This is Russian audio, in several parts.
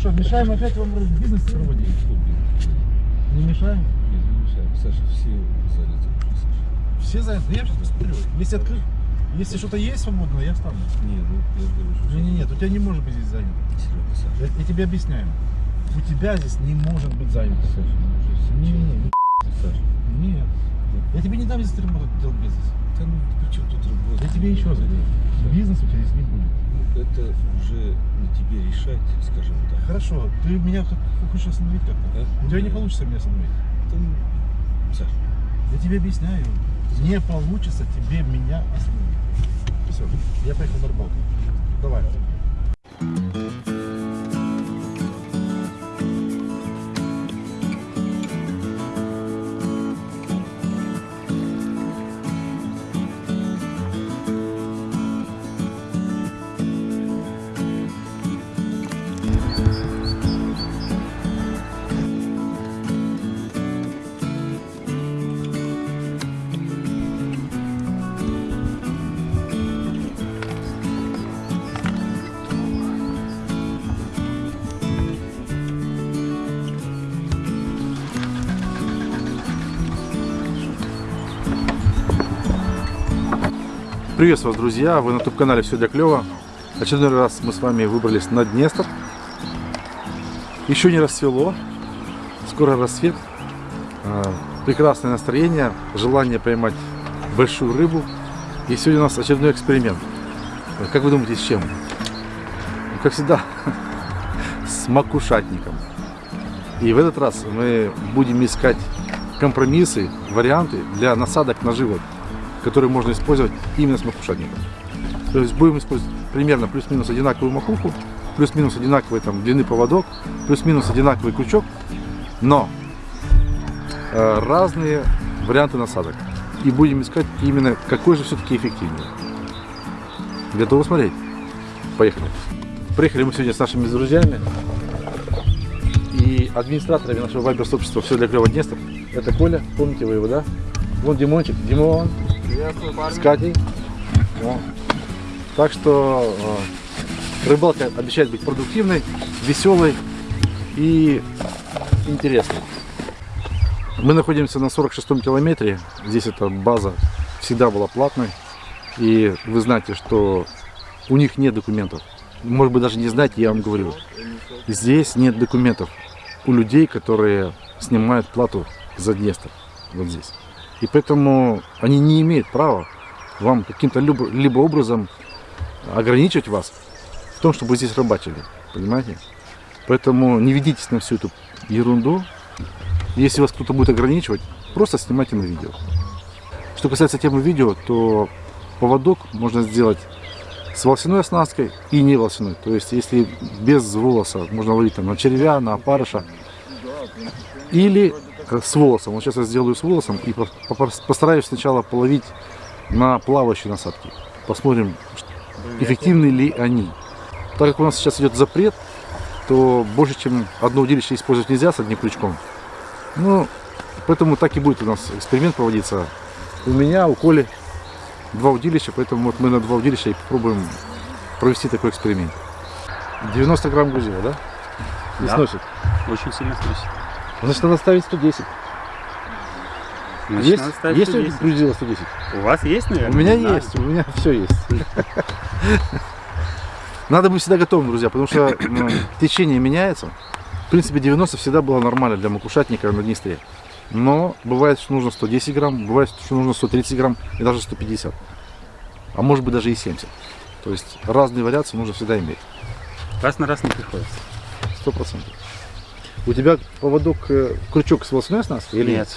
что, мешаем опять вам бизнес проводить? Не мешаем? Нет, не мешаем. Саша, все заняты. Все заняты. Я сейчас посмотрю. Если открыть, если что-то есть свободное, я встану. Не, ну я же говорю, что... Не, не, нет, у тебя не может быть здесь занято. Серега, Саша. Я, я тебе объясняю. У тебя здесь не может быть занято. Саша, ну Не, не, не, Саша. нет. Я тебе не дам здесь работать, делать бизнес. Да ну при чем тут работа? Я тебе еще раз говорю. Бизнес у тебя здесь не будет. Это уже не тебе решать, скажем так. Хорошо, ты меня хочешь остановить как-то? А? У тебя не получится меня остановить. Да ну, Саша, Я тебе объясняю. Не получится тебе меня остановить. Все, я поехал на рыбалку. Давай. Приветствую вас, друзья! Вы на YouTube-канале «Все для клёва». Очередной раз мы с вами выбрались на Днестр. Еще не рассвело. Скоро рассвет. А, Прекрасное настроение, желание поймать большую рыбу. И сегодня у нас очередной эксперимент. Как вы думаете, с чем? Как всегда, с макушатником. И в этот раз мы будем искать компромиссы, варианты для насадок наживок, которые можно использовать именно с макушатником. То есть будем использовать примерно плюс-минус одинаковую макуху, плюс-минус одинаковый там длины поводок, плюс-минус одинаковый крючок, но э, разные варианты насадок. И будем искать именно какой же все-таки эффективнее. Готовы смотреть? Поехали. Приехали мы сегодня с нашими друзьями и администраторами нашего вайбер-сообщества «Все для клёва Днестр». Это Коля, помните вы его, да? Вон Димончик, Димон, с Катей. О. Так что э, рыбалка обещает быть продуктивной, веселой и интересной. Мы находимся на 46-м километре. Здесь эта база всегда была платной. И вы знаете, что у них нет документов. Может быть, даже не знаете, я вам говорю. Здесь нет документов у людей, которые снимают плату за Днестр. Вот здесь. И поэтому они не имеют права вам каким-то либо, либо образом ограничивать вас в том, чтобы вы здесь рыбачили. Понимаете? Поэтому не ведитесь на всю эту ерунду. Если вас кто-то будет ограничивать, просто снимайте на видео. Что касается темы видео, то поводок можно сделать с волосяной оснасткой и не волосяной. То есть, если без волоса можно ловить там на червя, на опарыша. Или с волосом. Вот сейчас я сделаю с волосом и по- по- постараюсь сначала половить на плавающие насадки. Посмотрим, эффективны ли они. Так как у нас сейчас идет запрет, то больше, чем одно удилище использовать нельзя с одним крючком. Ну, поэтому так и будет у нас эксперимент проводиться. У меня, у Коли два удилища, поэтому вот мы на два удилища и попробуем провести такой эксперимент. 90 грамм грузила, да? Не Да. сносит. Очень сильно струсит. Значит, надо ставить 110. Значит, есть надо ставить есть 110. грузила 110? У вас есть, наверное? У меня Не знаю. есть, у меня все есть. Надо быть всегда готовым, друзья, потому что ну, течение меняется. В принципе, 90 всегда было нормально для макушатника на Днестре. Но бывает, что нужно 110 грамм, бывает, что нужно 130 грамм и даже 150. А может быть даже и 70. То есть разные вариации нужно всегда иметь. Раз на раз не приходится. Сто процентов. У тебя поводок, э, крючок с волосной оснасткой или Нет.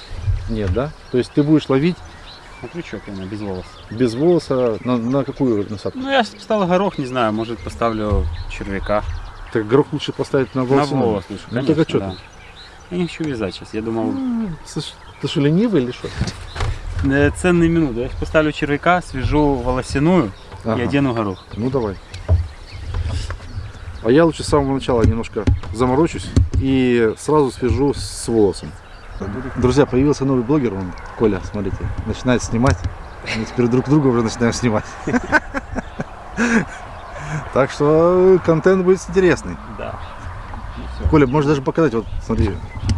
Нет, да? То есть ты будешь ловить На крючок именно, без волос. без волоса на, на какую насадку? Ну, я поставил горох, не знаю, может поставлю червяка. Так горох лучше поставить на На волосяной. волос лучше, Ну, конечно, так а что да. ты? Я не хочу вязать сейчас, я думал, Слушай, ты что, ленивый или что? э, ценные минуты. Я поставлю червяка, свяжу волосяную и Ага. одену горох. Ну давай. А я лучше с самого начала немножко заморочусь и сразу свяжу с волосом. Друзья, появился новый блогер, он, Коля, смотрите, начинает снимать. Мы теперь друг друга уже начинаем снимать. Так что контент будет интересный. Да. Коля, можешь даже показать, вот смотри,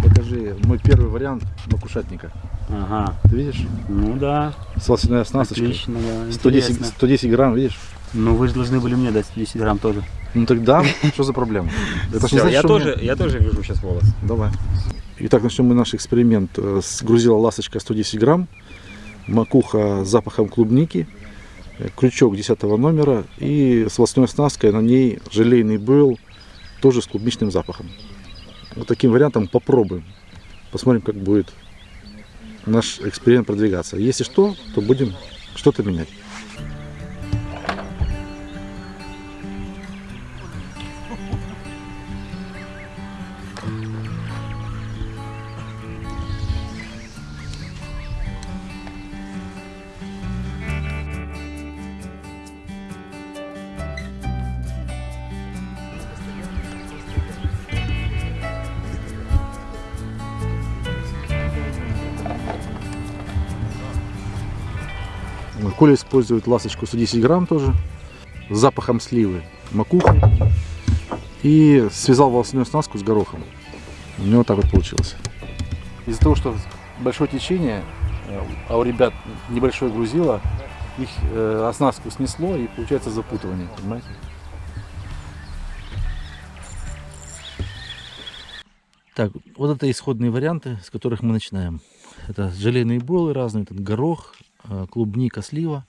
покажи мой первый вариант макушатника. Ага. Ты видишь? Ну да. С волосяной оснасточкой. Отлично, да. 110, интересно. 110 грамм, видишь? Ну вы же должны были мне дать 10 грамм тоже. Ну тогда, что за проблема? Это Всё, значит, я, тоже, мне- я тоже вяжу сейчас волос. Давай. Итак, начнем мы наш эксперимент э, с грузила ласточка 110 грамм, макуха с запахом клубники, э, крючок 10 номера и с волосной оснасткой на ней желейный был, тоже с клубничным запахом. Вот таким вариантом попробуем. Посмотрим, как будет наш эксперимент продвигаться. Если что, то будем что-то менять. Коля использует ласточку 110 грамм тоже, с запахом сливы, макухи. И связал волосяную оснастку с горохом. У него так вот получилось. Из-за того, что большое течение, э, а у ребят небольшое грузило, их э, оснастку снесло и получается запутывание, понимаете? Так, вот это исходные варианты, с которых мы начинаем. Это желейные бойлы разные, этот горох, клубника, слива,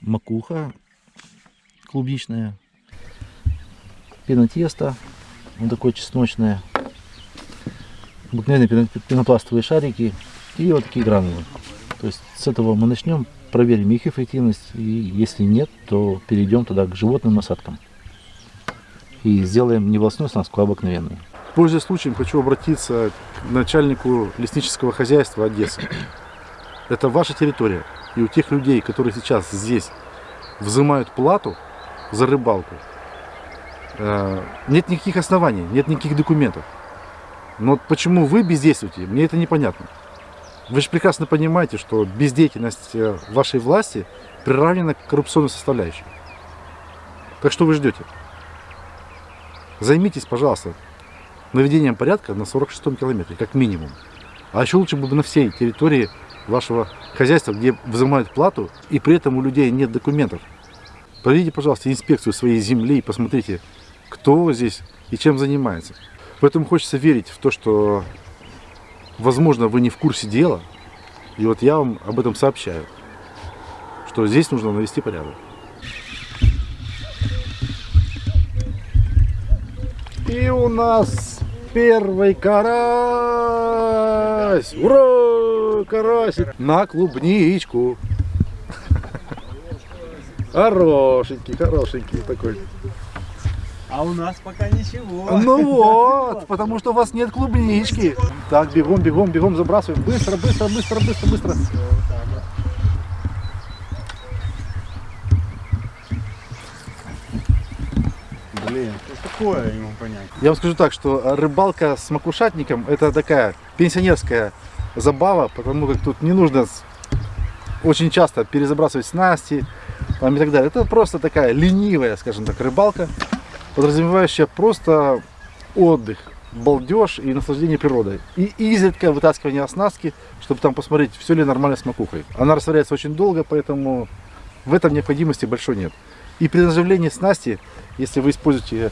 макуха клубничная, пена теста, вот такое чесночное, обыкновенные пено- пенопластовые шарики и вот такие гранулы. То есть с этого мы начнем, проверим их эффективность, и если нет, то перейдем туда к животным насадкам. И сделаем не волосную оснастку, а обыкновенную. Пользуясь случаем, хочу обратиться к начальнику леснического хозяйства Одессы. Это ваша территория. И у тех людей, которые сейчас здесь взимают плату за рыбалку, э, нет никаких оснований, нет никаких документов. Но почему вы бездействуете, мне это непонятно. Вы же прекрасно понимаете, что бездеятельность э, вашей власти приравнена к коррупционной составляющей. Так что вы ждете? Займитесь, пожалуйста, наведением порядка на 46-м километре, как минимум. А еще лучше бы на всей территории вашего хозяйства, где взимают плату, и при этом у людей нет документов. Проведите, пожалуйста, инспекцию своей земли и посмотрите, кто здесь и чем занимается. Поэтому хочется верить в то, что, возможно, вы не в курсе дела, и вот я вам об этом сообщаю, что здесь нужно навести порядок. И у нас первый карась! Ура! Карасик! На клубничку! Хорошенький, хорошенький такой. А у нас пока ничего. Ну вот, потому что у вас нет клубнички. Так, бегом, бегом, бегом забрасываем. Быстро, быстро, быстро, быстро, быстро. Блин, что такое, я не могу понять. Я вам скажу так, что рыбалка с макушатником это такая пенсионерская забава, потому как тут не нужно очень часто перезабрасывать снасти там, и так далее. Это просто такая ленивая, скажем так, рыбалка, подразумевающая просто отдых, балдеж и наслаждение природой. И изредка вытаскивание оснастки, чтобы там посмотреть, все ли нормально с макухой. Она растворяется очень долго, поэтому в этом необходимости большой нет. И при наживлении снасти, если вы используете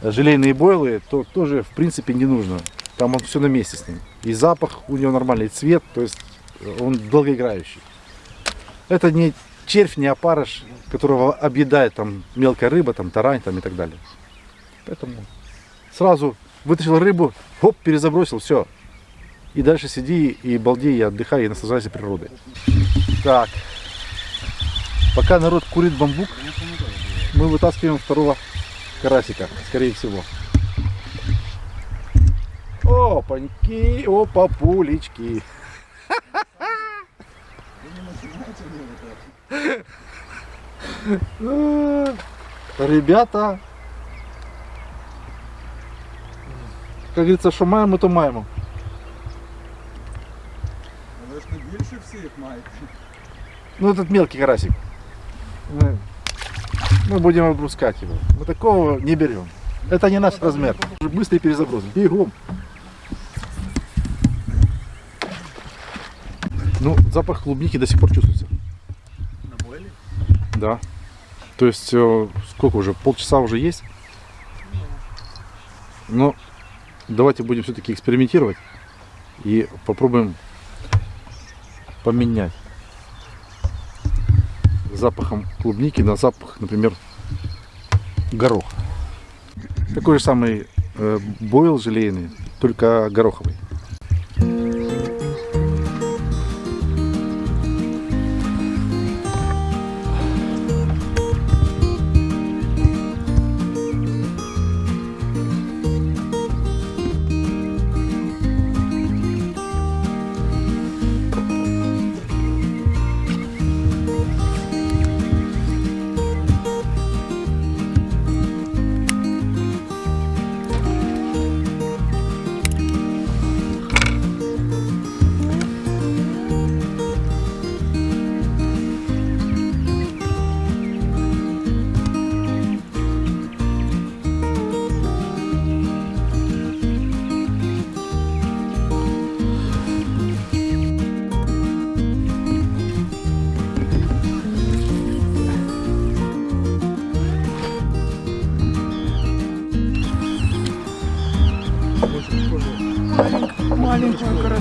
э, желейные бойлы, то тоже в принципе не нужно. Там он все на месте с ним. И запах у него нормальный, и цвет, то есть э, он долгоиграющий. Это не червь, не опарыш, которого объедает там мелкая рыба, там тарань там и так далее. Поэтому сразу вытащил рыбу, хоп, перезабросил, все. И дальше сиди и балдей, и отдыхай, и наслаждайся природой. Так. Пока народ курит бамбук, мы вытаскиваем второго карасика, скорее всего. Опаньки, опа, пулечки. Э, Ребята, как говорится, що маємо, то маємо. Але ж не більше всіх маєте. Ну, этот мелкий карасик. Мы, мы будем отпускать его. Мы такого не берем. Это не наш размер. Быстрый перезаброс. Бегом. Ну, запах клубники до сих пор чувствуется. Да. То есть, э, сколько уже? Полчаса уже есть. Но давайте будем все-таки экспериментировать и попробуем поменять запахом клубники на запах, например, гороха. Такой же самый э, бойл желейный, только гороховый.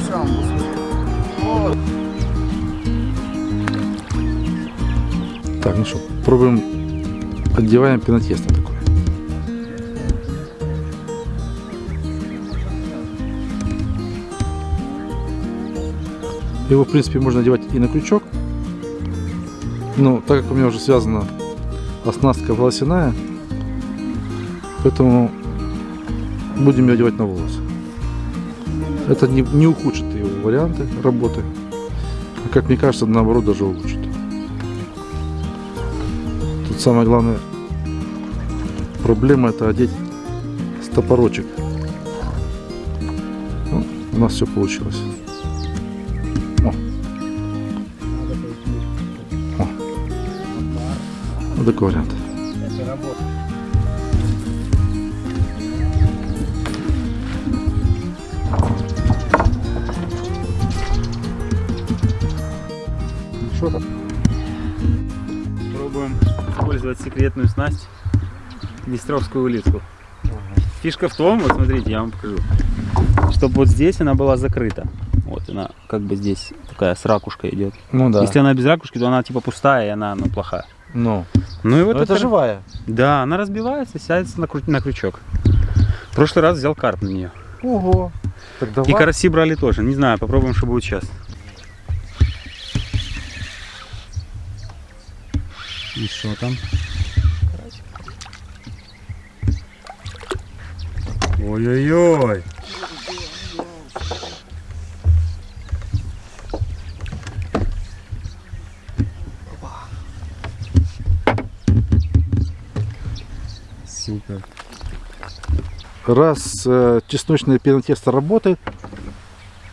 Карасямку. Так, ну что, пробуем, отдеваем пенотесто такое. Его, в принципе, можно одевать и на крючок. Но так как у меня уже связана оснастка волосяная, поэтому будем ее одевать на волосы. Это не, не ухудшит варианты работы, а как мне кажется, наоборот, даже улучшит. Тут самая главная проблема это одеть стопорочек. Ну, у нас все получилось. О. О. Вот такой вариант. Использовать секретную снасть Днестровскую улитку. Фишка в том, вот смотрите, я вам покажу, чтобы вот здесь она была закрыта. Вот она как бы здесь такая с ракушкой идет. Ну да. Если она без ракушки, то она типа пустая и она ну, плохая. Ну, Ну и вот это живая. Да, она разбивается, сядется на, кру- на крючок. В прошлый раз взял карп на нее. Ого. Так давай. И караси брали тоже. Не знаю, попробуем, что будет сейчас. И что там? Ой-ой-ой. Раз э, чесночное пенотесто работает,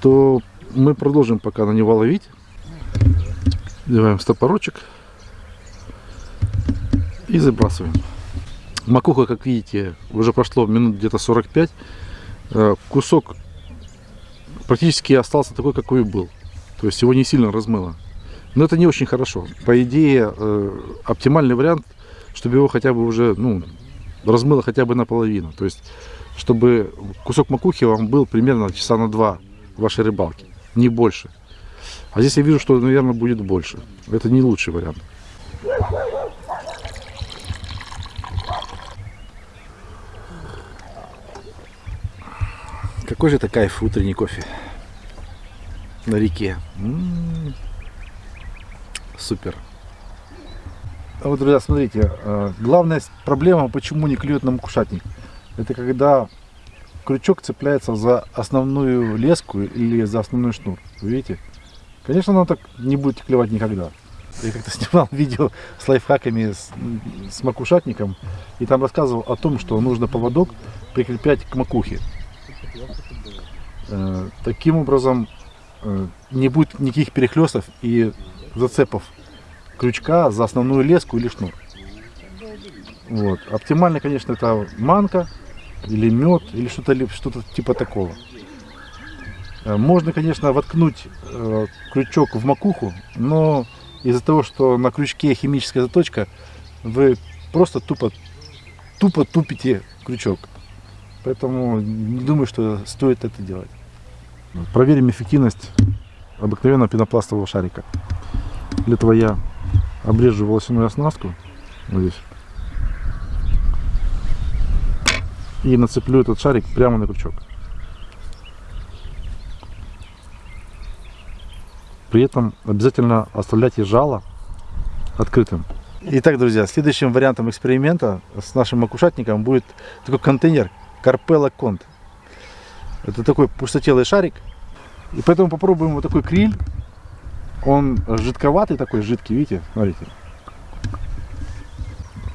то мы продолжим пока на него ловить. Деваем стопорочек и забрасываем. Макуха, как видите, уже прошло минут где-то 45. Э, Кусок практически остался такой, какой был. То есть его не сильно размыло. Но это не очень хорошо. По идее, э, оптимальный вариант, чтобы его хотя бы уже, ну, размыло хотя бы наполовину. То есть, чтобы кусок макухи вам был примерно часа на два вашей рыбалки, не больше. А здесь я вижу, что, наверное, будет больше. Это не лучший вариант. Какой же это кайф утренний кофе на реке. М-м-м. Супер. А вот, друзья, смотрите, э, главная проблема, почему не клюет на макушатник, это когда крючок цепляется за основную леску или за основной шнур. Вы видите? Конечно, оно так не будет клевать никогда. Я как-то снимал видео с лайфхаками с, с макушатником и там рассказывал о том, что нужно поводок прикреплять к макухе. Э, Таким образом э, не будет никаких перехлестов и зацепов крючка за основную леску или шнур. Вот. Оптимально, конечно, это манка или мед, или что-то что-то типа такого. Э, Можно, конечно, воткнуть крючок в макуху, но из-за того, что на крючке химическая заточка, вы просто тупо, тупо тупите крючок. Поэтому не думаю, что стоит это делать. Проверим эффективность обыкновенного пенопластового шарика. Для этого я обрежу волосяную оснастку вот здесь и нацеплю этот шарик прямо на крючок. При этом обязательно оставляйте жало открытым. Итак, друзья, следующим вариантом эксперимента с нашим макушатником будет такой контейнер Carpella Cont. Это такой пустотелый шарик. И поэтому попробуем вот такой криль. Он жидковатый такой, жидкий, видите, смотрите.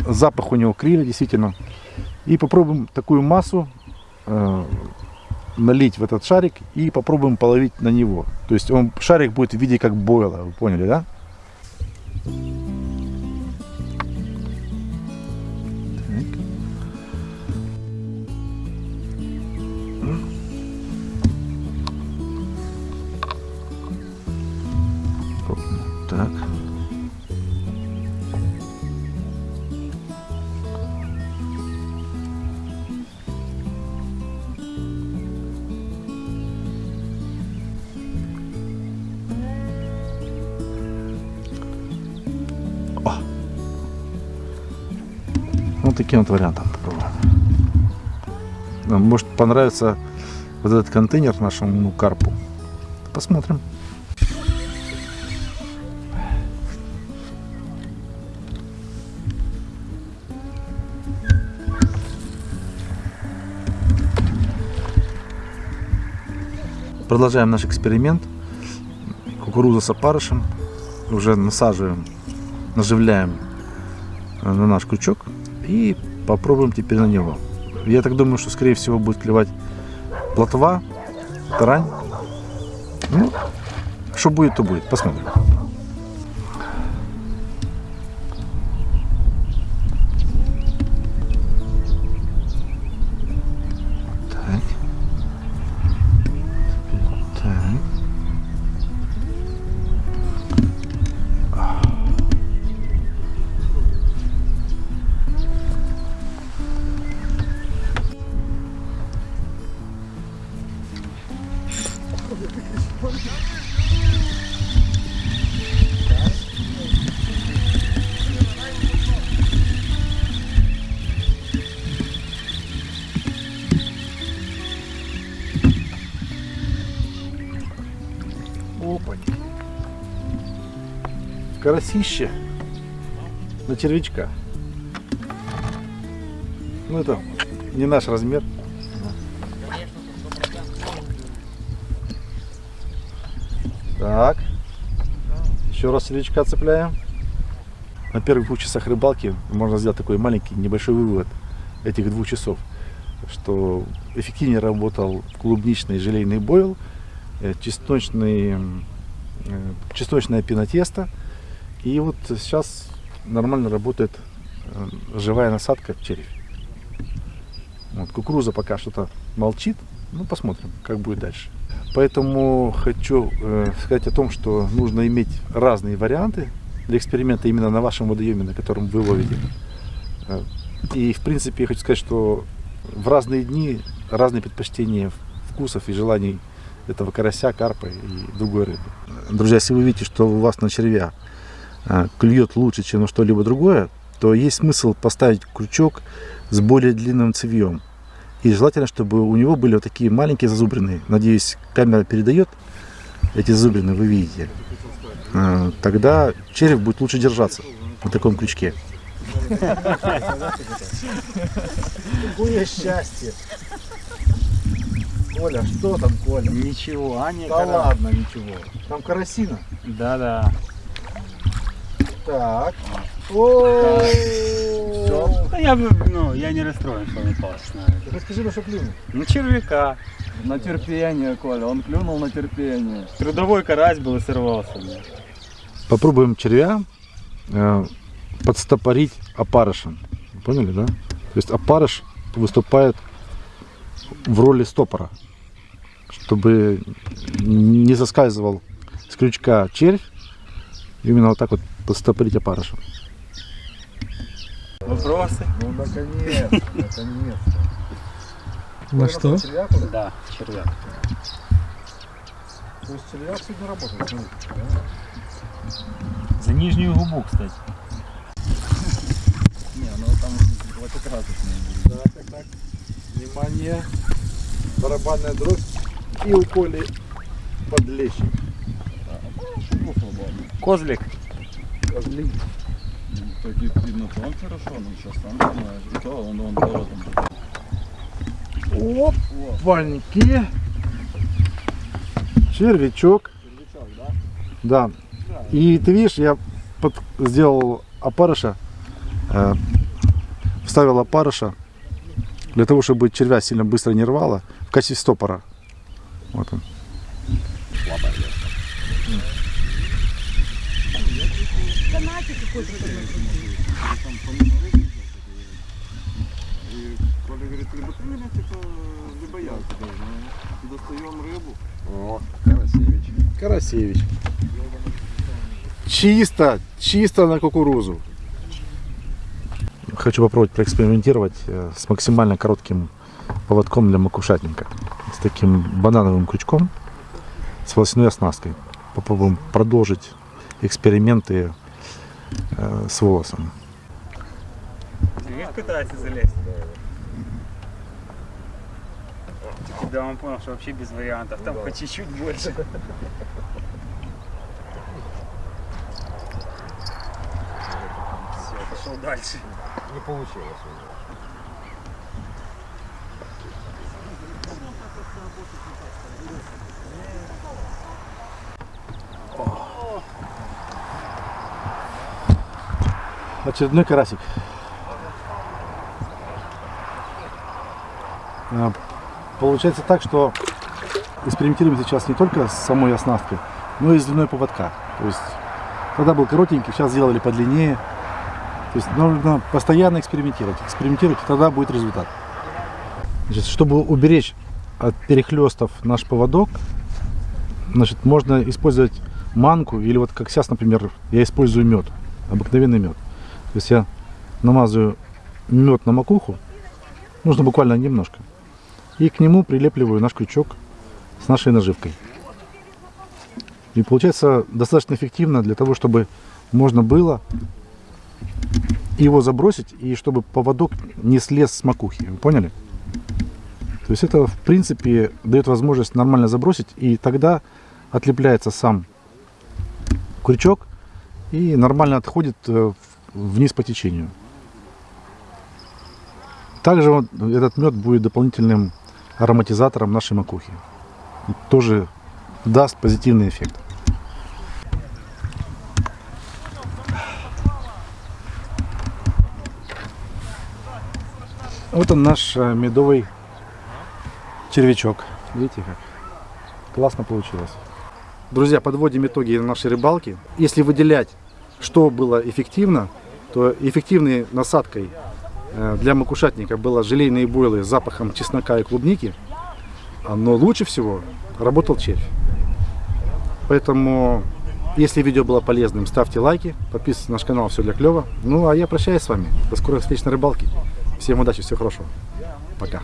Запах у него криля, действительно. И попробуем такую массу э, налить в этот шарик и попробуем половить на него. То есть он, шарик будет в виде как бойла, вы поняли, да? Так. Так. Вот таким вот вариантом попробуем. Может понравится вот этот контейнер нашему карпу. Посмотрим. Продолжаем наш эксперимент. Кукуруза с опарышем. Уже насаживаем, наживляем э, на наш крючок и попробуем теперь на него. Я так думаю, что скорее всего будет клевать плотва, тарань. Ну, что будет, то будет. Посмотрим. Опа. Карасище на червячка. Ну это не наш размер. Так. Еще раз червячка цепляем. На первых двух часах рыбалки можно сделать такой маленький небольшой вывод этих двух часов, что эффективнее работал клубничный желейный бойл, чесночный, м, э, чесночное пенотесто. И вот сейчас нормально работает э, живая насадка в червь. Вот, кукуруза пока что-то молчит. Ну, посмотрим, как будет дальше. Поэтому хочу э, сказать о том, что нужно иметь разные варианты для эксперимента именно на вашем водоеме, на котором вы ловите. Э, И, в принципе, я хочу сказать, что в разные дни разные предпочтения вкусов и желаний этого карася, карпа и другой рыбы. Друзья, если вы видите, что у вас на червя э, клюет лучше, чем на что-либо другое, то есть смысл поставить крючок с более длинным цевьем. И желательно, чтобы у него были вот такие маленькие зазубрины. Надеюсь, камера передает эти зазубрины, вы видите. Э, Тогда червь будет лучше держаться на таком крючке. Какое счастье! Коля, что там, Коля? Ничего, а не Да ладно, ничего. Там карасина. Да-да. Так. О, Да я, бы, ну, я не расстроен, что он на это. Расскажи, на что клюнул. Ну, червяка. На терпение, Коля, он клюнул на терпение. Трудовой карась был и сорвался. да. Попробуем червя э, подстопорить опарышем. Поняли, да? То есть опарыш выступает в роли стопора, чтобы не соскальзывал с крючка червь, именно вот так вот постопорить опарышем. Вопросы? Ну, наконец, наконец. На что? Да, червяк. То есть червяк сегодня работает. За нижнюю губу, кстати. Не, ну там хватокрасочные были. Так, так, так. Внимание. Барабанная дробь. И у Коли подлещик. Свободно. Козлик. Так и он хорошо, но сейчас сам понимаешь. И то он, он воротом. Опаньки. Червячок. Да. И ты видишь, я под- сделал опарыша, э, вставил опарыша для того, чтобы червя сильно быстро не рвало в качестве стопора. Вот он. И Коля говорит, либо ты меня, типа, либо я тебя. Достаем рыбу. О, Карасевич. Карасевич. Чисто, чисто на кукурузу. Хочу попробовать проэкспериментировать э, с максимально коротким поводком для макушатника. С таким банановым крючком, с волосяной оснасткой. Попробуем продолжить эксперименты э, с волосом. Видишь, пытается залезть. Да, он понял, что вообще без вариантов. Там хоть чуть-чуть больше. Все, пошел дальше. Не получилось у Очередной карасик. А, Получается так, что экспериментируем сейчас не только с самой оснасткой, но и с длиной поводка. То есть тогда был коротенький, сейчас сделали подлиннее. То есть нужно постоянно экспериментировать. Экспериментировать, тогда будет результат. Значит, чтобы уберечь от перехлестов наш поводок, значит, можно использовать манку или вот как сейчас, например, я использую мед, обыкновенный мед. То есть я намазываю мед на макуху, нужно буквально немножко, и к нему прилепливаю наш крючок с нашей наживкой. И получается достаточно эффективно для того, чтобы можно было его забросить и чтобы поводок не слез с макухи. Вы поняли? То есть это в принципе дает возможность нормально забросить и тогда отлепляется сам крючок и нормально отходит э, в- вниз по течению. Также вот этот мед будет дополнительным ароматизатором нашей макухи. Тоже даст позитивный эффект. Вот он наш э, медовый червячок. Видите как? Классно получилось. Друзья, подводим итоги нашей рыбалки. Если выделять, что было эффективно, то эффективной насадкой э, для макушатника было желейные бойлы с запахом чеснока и клубники. Но лучше всего работал червь. Поэтому, если видео было полезным, ставьте лайки, подписывайтесь на наш канал «Все для клёва». Ну, а я прощаюсь с вами. До скорых встреч на рыбалке. Всем удачи, всего хорошего. Пока.